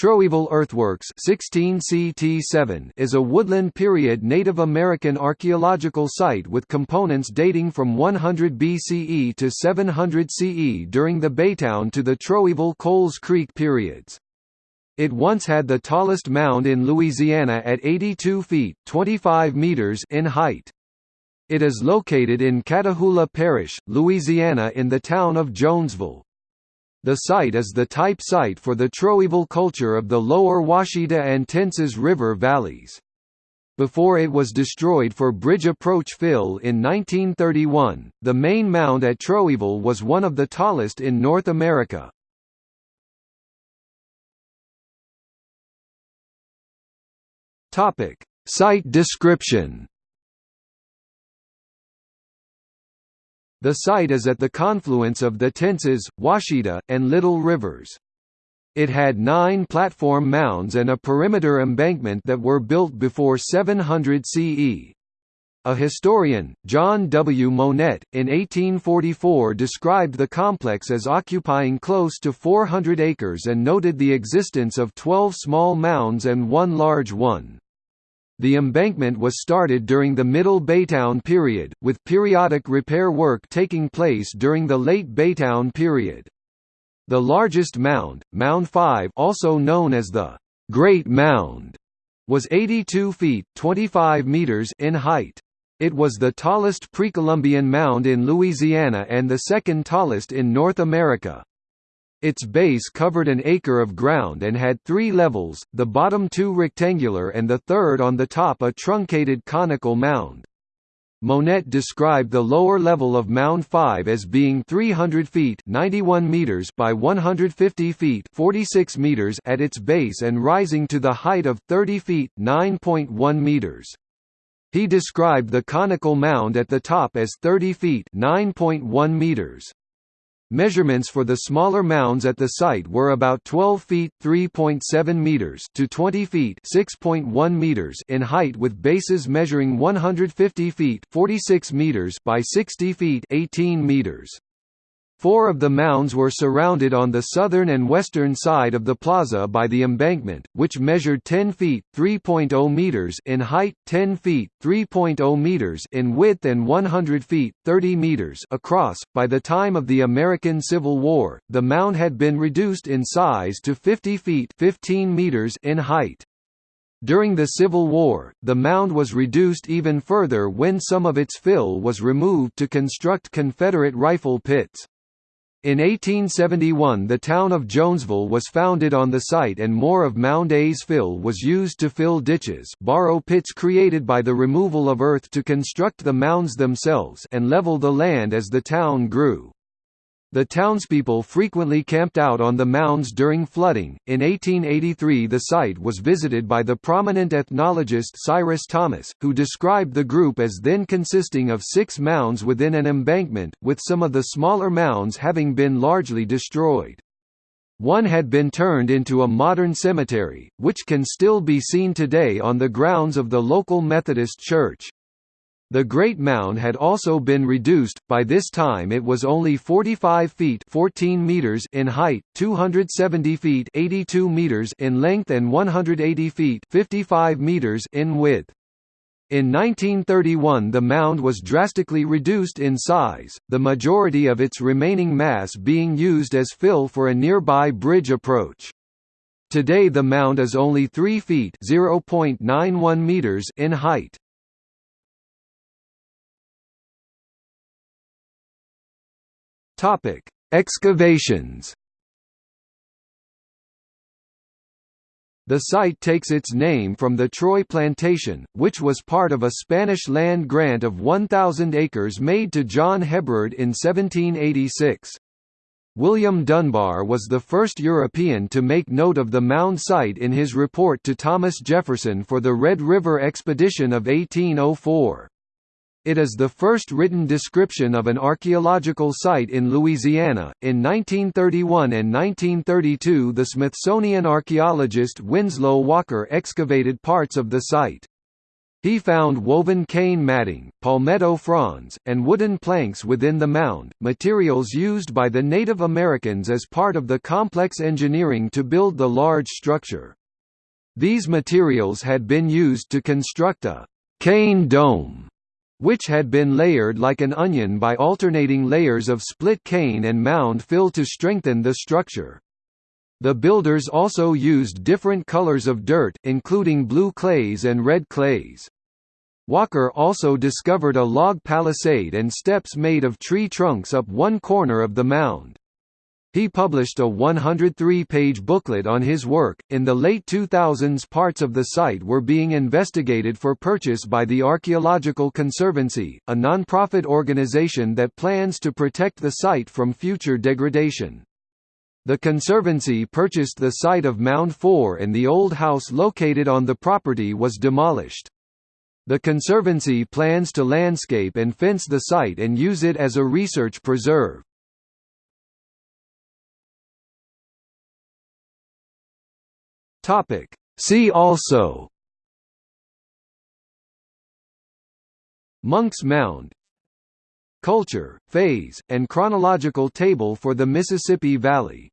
Troyville Earthworks 16 CT7 is a woodland period Native American archaeological site with components dating from 100 BCE to 700 CE during the Baytown to the Troyville-Coles Creek periods. It once had the tallest mound in Louisiana at 82 feet 25 meters in height. It is located in Catahoula Parish, Louisiana in the town of Jonesville. The site is the type site for the Troyville culture of the lower Ouachita and Tensas River valleys. Before it was destroyed for bridge approach fill in 1931, the main mound at Troyville was one of the tallest in North America. Topic: Site description. The site is at the confluence of the Tensas, Ouachita, and Little Rivers. It had nine platform mounds and a perimeter embankment that were built before 700 CE. A historian, John W. Monette, in 1844 described the complex as occupying close to 400 acres and noted the existence of 12 small mounds and one large one. The embankment was started during the Middle Baytown period, with periodic repair work taking place during the Late Baytown period. The largest mound, Mound 5 also known as the Great Mound, was 82 feet 25 meters in height. It was the tallest pre-Columbian mound in Louisiana and the second tallest in North America. Its base covered an acre of ground and had three levels, the bottom two rectangular and the third on the top a truncated conical mound. Monette described the lower level of Mound 5 as being 300 feet 91 meters by 150 feet 46 meters at its base and rising to the height of 30 feet 9.1 meters. He described the conical mound at the top as 30 feet 9.1 meters. Measurements for the smaller mounds at the site were about 12 feet (3.7 meters) to 20 feet (6.1 meters) in height with bases measuring 150 feet (46 meters) by 60 feet (18 meters). Four of the mounds were surrounded on the southern and western side of the plaza by the embankment, which measured 10 feet (3.0 meters) in height, 10 feet (3.0 meters) in width and 100 feet (30 meters) across. By the time of the American Civil War, the mound had been reduced in size to 50 feet (15 meters) in height. During the Civil War, the mound was reduced even further when some of its fill was removed to construct Confederate rifle pits. In 1871 the town of Jonesville was founded on the site and more of Mound A's fill was used to fill ditches borrow pits created by the removal of earth to construct the mounds themselves and level the land as the town grew. The townspeople frequently camped out on the mounds during flooding. In 1883, the site was visited by the prominent ethnologist Cyrus Thomas, who described the group as then consisting of six mounds within an embankment, with some of the smaller mounds having been largely destroyed. One had been turned into a modern cemetery, which can still be seen today on the grounds of the local Methodist church. The Great Mound had also been reduced, by this time it was only 45 feet 14 meters in height, 270 feet 82 meters in length and 180 feet 55 meters in width. In 1931 the mound was drastically reduced in size, the majority of its remaining mass being used as fill for a nearby bridge approach. Today the mound is only 3 feet (0.91 meters in height. Topic: Excavations. The site takes its name from the Troy Plantation, which was part of a Spanish land grant of 1,000 acres made to John Hebrard in 1786. William Dunbar was the first European to make note of the mound site in his report to Thomas Jefferson for the Red River Expedition of 1804. It is the first written description of an archaeological site in Louisiana. In 1931 and 1932, the Smithsonian archaeologist Winslow Walker excavated parts of the site. He found woven cane matting, palmetto fronds, and wooden planks within the mound, materials used by the Native Americans as part of the complex engineering to build the large structure. These materials had been used to construct a cane dome, which had been layered like an onion by alternating layers of split cane and mound fill to strengthen the structure. The builders also used different colors of dirt, including blue clays and red clays. Walker also discovered a log palisade and steps made of tree trunks up one corner of the mound. He published a 103-page booklet on his work. In the late 2000s, parts of the site were being investigated for purchase by the Archaeological Conservancy, a non-profit organization that plans to protect the site from future degradation. The Conservancy purchased the site of Mound 4 and the old house located on the property was demolished. The Conservancy plans to landscape and fence the site and use it as a research preserve. See also. Monk's Mound. Culture, phase, and chronological table for the Mississippi Valley